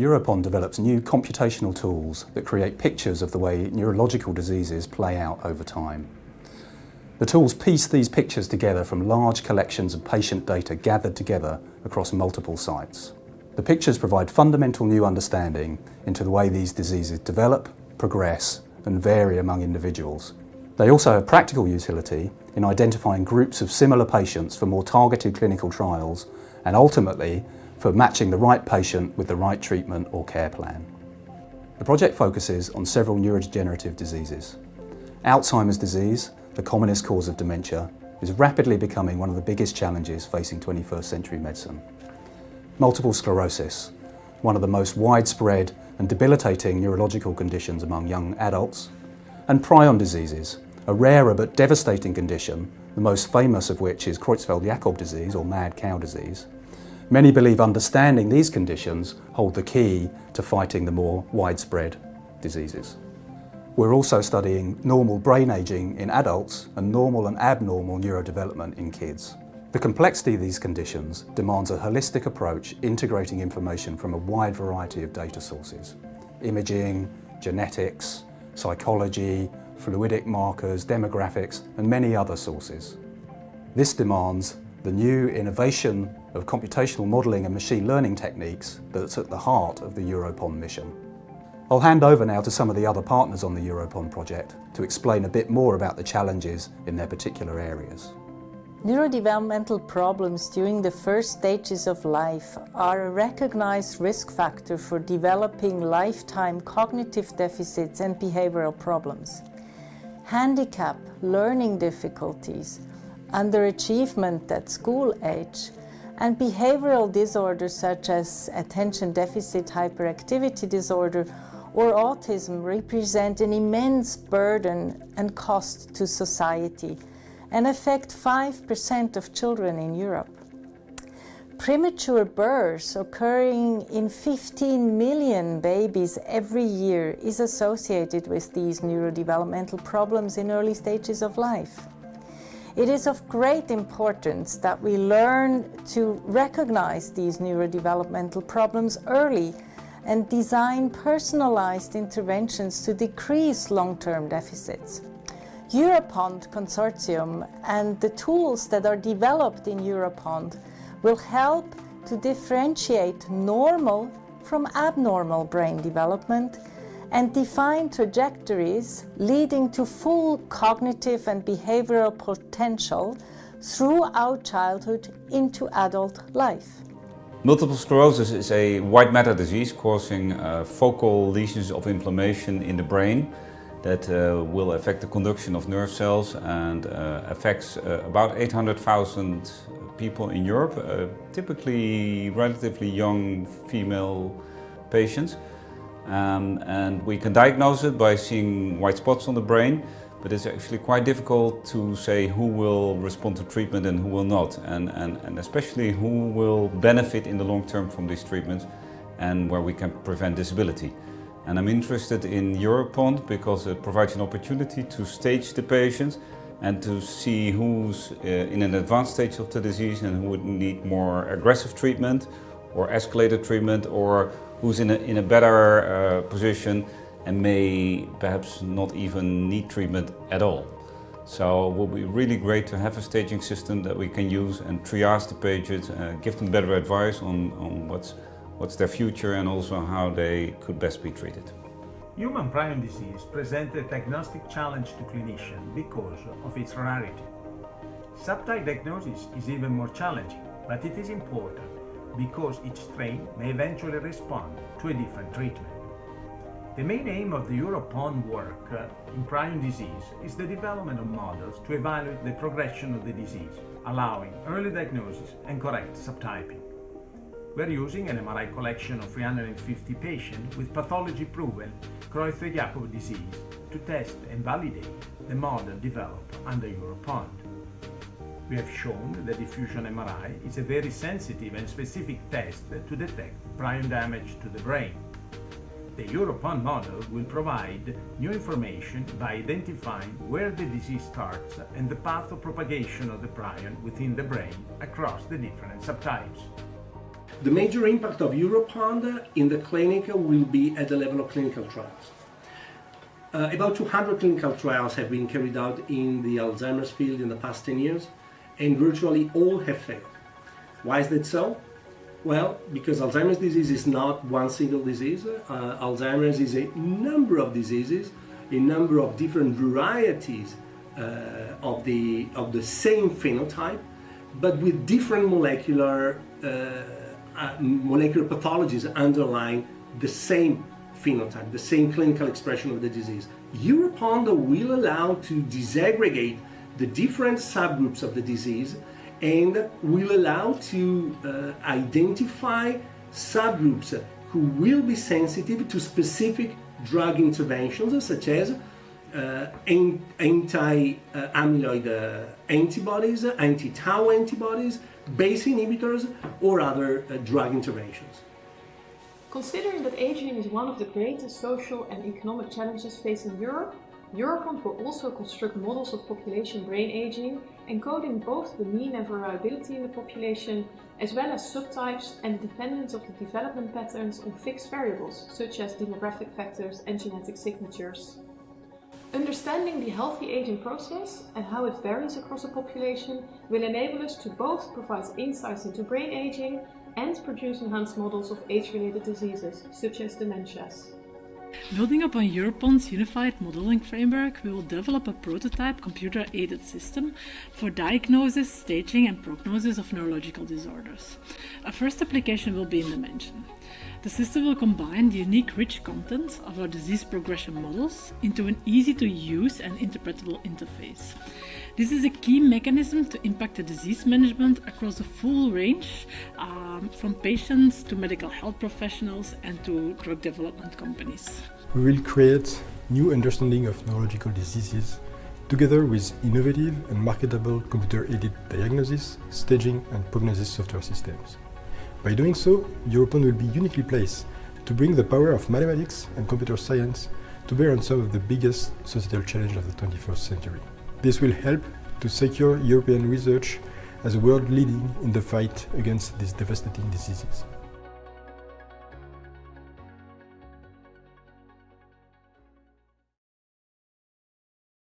Europond develops new computational tools that create pictures of the way neurological diseases play out over time. The tools piece these pictures together from large collections of patient data gathered together across multiple sites. The pictures provide fundamental new understanding into the way these diseases develop, progress and vary among individuals. They also have practical utility in identifying groups of similar patients for more targeted clinical trials and ultimately for matching the right patient with the right treatment or care plan. The project focuses on several neurodegenerative diseases. Alzheimer's disease, the commonest cause of dementia, is rapidly becoming one of the biggest challenges facing 21st century medicine. Multiple sclerosis, one of the most widespread and debilitating neurological conditions among young adults, and prion diseases, a rarer but devastating condition, the most famous of which is Creutzfeldt-Jakob disease or mad cow disease, Many believe understanding these conditions hold the key to fighting the more widespread diseases. We're also studying normal brain aging in adults and normal and abnormal neurodevelopment in kids. The complexity of these conditions demands a holistic approach integrating information from a wide variety of data sources. Imaging, genetics, psychology, fluidic markers, demographics and many other sources. This demands the new innovation of computational modelling and machine learning techniques that's at the heart of the Europond mission. I'll hand over now to some of the other partners on the Europond project to explain a bit more about the challenges in their particular areas. Neurodevelopmental problems during the first stages of life are a recognized risk factor for developing lifetime cognitive deficits and behavioral problems. Handicap, learning difficulties, underachievement at school age, and behavioral disorders such as attention deficit hyperactivity disorder or autism represent an immense burden and cost to society and affect 5% of children in Europe. Premature births occurring in 15 million babies every year is associated with these neurodevelopmental problems in early stages of life. It is of great importance that we learn to recognize these neurodevelopmental problems early and design personalized interventions to decrease long-term deficits. Europond Consortium and the tools that are developed in Europond will help to differentiate normal from abnormal brain development and define trajectories leading to full cognitive and behavioral potential throughout childhood into adult life. Multiple sclerosis is a white matter disease causing uh, focal lesions of inflammation in the brain that uh, will affect the conduction of nerve cells and uh, affects uh, about 800,000 people in Europe, uh, typically relatively young female patients. Um, and we can diagnose it by seeing white spots on the brain, but it's actually quite difficult to say who will respond to treatment and who will not, and, and, and especially who will benefit in the long term from these treatments and where we can prevent disability. And I'm interested in Europond because it provides an opportunity to stage the patients and to see who's uh, in an advanced stage of the disease and who would need more aggressive treatment or escalated treatment or who's in a, in a better uh, position and may perhaps not even need treatment at all. So it would be really great to have a staging system that we can use and triage the patients, uh, give them better advice on, on what's, what's their future and also how they could best be treated. Human prion disease presents a diagnostic challenge to clinicians because of its rarity. Subtype diagnosis is even more challenging, but it is important because each strain may eventually respond to a different treatment. The main aim of the Europond work uh, in prion disease is the development of models to evaluate the progression of the disease, allowing early diagnosis and correct subtyping. We're using an MRI collection of 350 patients with pathology-proven Creutzfeldt-Jakob disease to test and validate the model developed under Europond. We have shown that diffusion MRI is a very sensitive and specific test to detect prion damage to the brain. The Europond model will provide new information by identifying where the disease starts and the path of propagation of the prion within the brain across the different subtypes. The major impact of Europond in the clinic will be at the level of clinical trials. Uh, about 200 clinical trials have been carried out in the Alzheimer's field in the past 10 years, and virtually all have failed. Why is that so? Well, because Alzheimer's disease is not one single disease. Uh, Alzheimer's is a number of diseases, a number of different varieties uh, of, the, of the same phenotype, but with different molecular, uh, uh molecular pathologies underlying the same phenotype, the same clinical expression of the disease. Europond will allow to disaggregate the different subgroups of the disease and will allow to uh, identify subgroups who will be sensitive to specific drug interventions such as uh, anti-amyloid uh, antibodies, anti-tau antibodies, BACE inhibitors or other uh, drug interventions. Considering that aging is one of the greatest social and economic challenges facing Europe, Europond will also construct models of population brain aging, encoding both the mean and variability in the population, as well as subtypes and dependence of the development patterns on fixed variables, such as demographic factors and genetic signatures. Understanding the healthy aging process and how it varies across a population will enable us to both provide insights into brain aging and produce enhanced models of age-related diseases, such as dementias. Building upon Europond's unified modeling framework, we will develop a prototype computer-aided system for diagnosis, staging and prognosis of neurological disorders. A first application will be in dementia. The system will combine the unique rich content of our disease progression models into an easy-to-use and interpretable interface. This is a key mechanism to impact the disease management across a full range, um, from patients to medical health professionals and to drug development companies. We will create new understanding of neurological diseases together with innovative and marketable computer-aided diagnosis, staging and prognosis software systems. By doing so, Europond will be uniquely placed to bring the power of mathematics and computer science to bear on some of the biggest societal challenges of the 21st century. This will help to secure European research as a world leading in the fight against these devastating diseases.